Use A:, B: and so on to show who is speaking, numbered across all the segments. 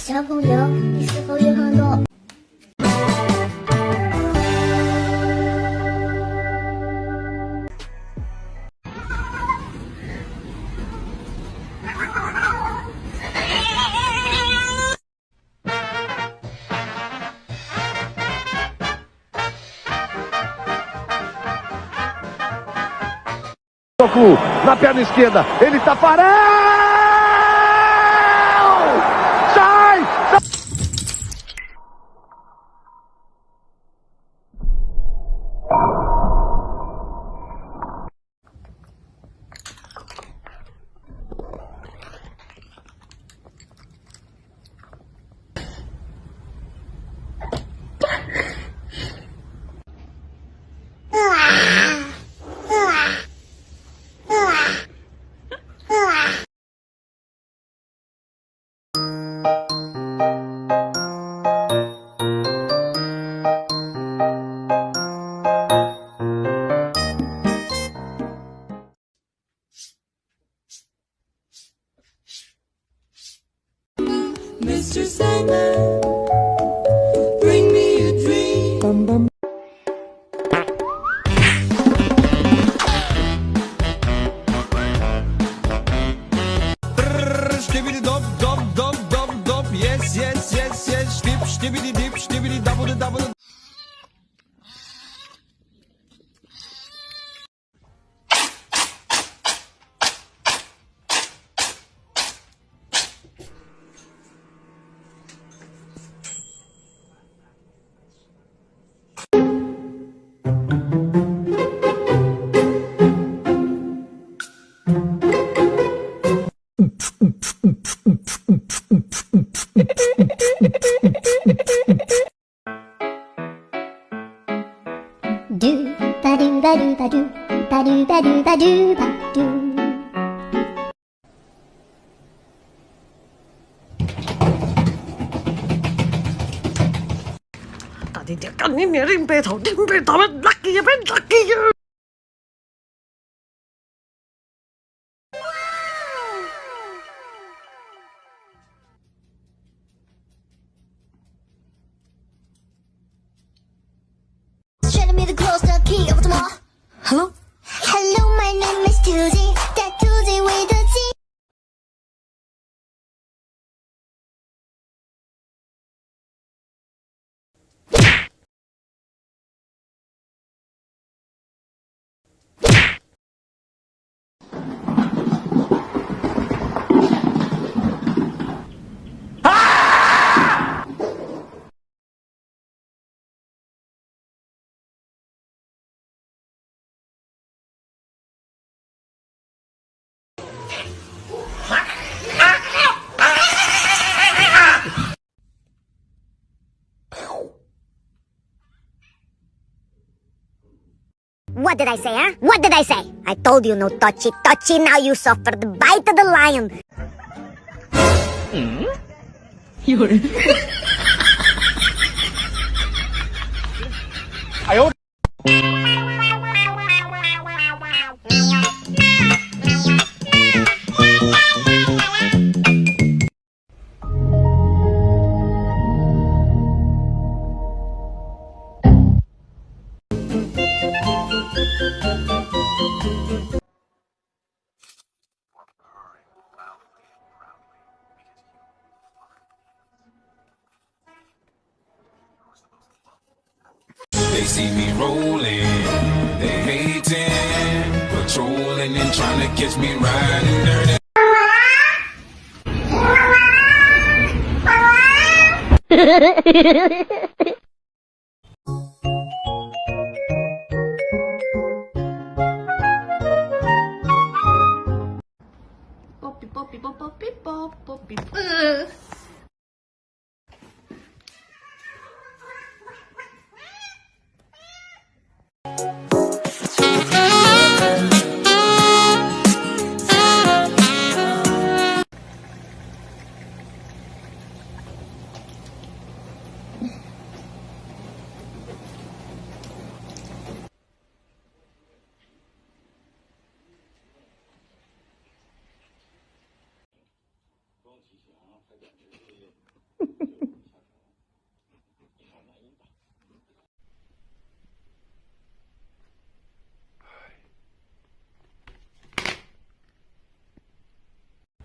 A: 小朋友，你是否有很多？
B: Toco na perna esquerda, ele tá
A: Do ba do ba do ba do.
C: Tadi dia kan ni ni rimpe tau, rimpe tau, laki ya, ben laki ya.
A: Show me the close the key of.
C: Hello?
A: Hello,
D: What did I say, huh? What did I say? I told you no touchy touchy, now you suffer the bite of the lion. Hmm?
E: They see me rolling, they hating, patrolling and trying to catch me riding dirty.
C: Poppy,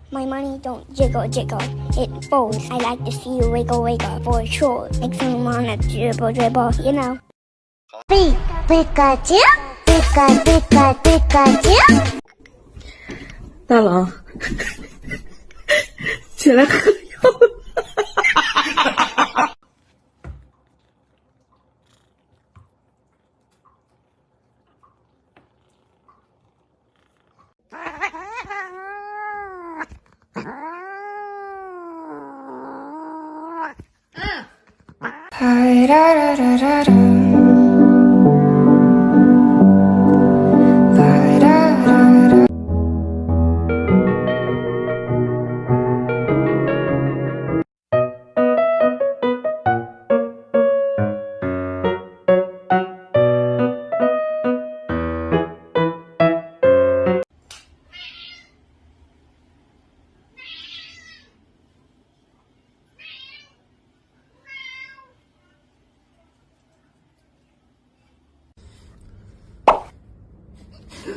F: My money don't jiggle jiggle, it folds. I like to see you wiggle wiggle for sure. Make some wanna dribble dribble, you know. P Pikachu, Pika Pika Pikachu.
C: 大郎。
G: 지나가요. 라라라라라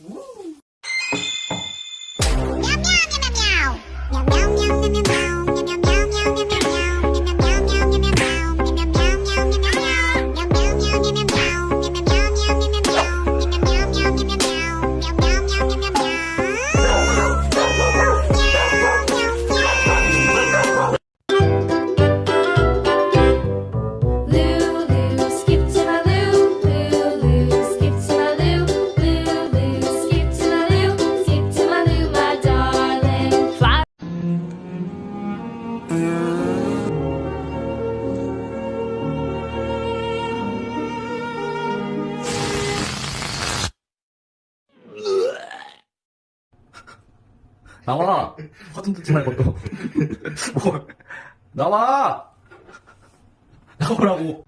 G: Meow meow meow meow meow meow meow meow meow meow meow meow meow
H: 나와! 화좀 듣지 말고 또. 뭐, 나와! 나오라고!